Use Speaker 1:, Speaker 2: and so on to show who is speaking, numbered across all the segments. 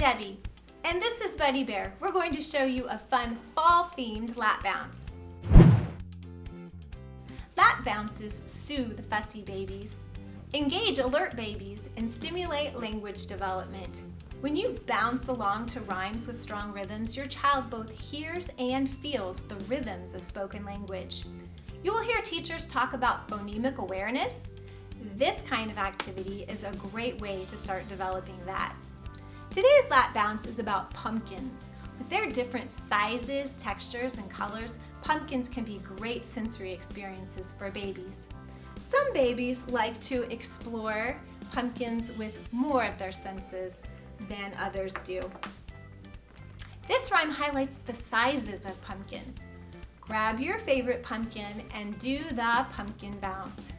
Speaker 1: Debbie, and this is Buddy Bear. We're going to show you a fun fall-themed lap bounce. Lap bounces soothe fussy babies, engage alert babies, and stimulate language development. When you bounce along to rhymes with strong rhythms, your child both hears and feels the rhythms of spoken language. You will hear teachers talk about phonemic awareness. This kind of activity is a great way to start developing that. Today's lap bounce is about pumpkins. With their different sizes, textures, and colors, pumpkins can be great sensory experiences for babies. Some babies like to explore pumpkins with more of their senses than others do. This rhyme highlights the sizes of pumpkins. Grab your favorite pumpkin and do the pumpkin bounce.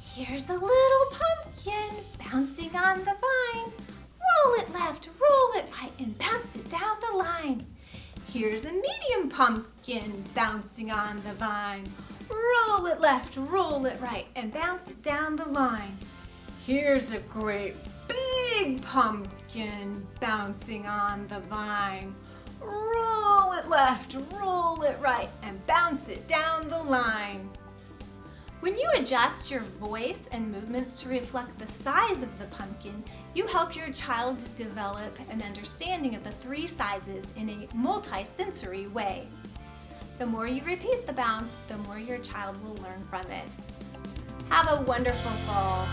Speaker 1: Here's a little pumpkin and bounce it down the line. Here's a medium pumpkin bouncing on the vine. Roll it left, roll it right, and bounce it down the line. Here's a great big pumpkin bouncing on the vine. Roll it left, roll it right, and bounce it down the line. When you adjust your voice and movements to reflect the size of the pumpkin, you help your child develop an understanding of the three sizes in a multi-sensory way. The more you repeat the bounce, the more your child will learn from it. Have a wonderful fall.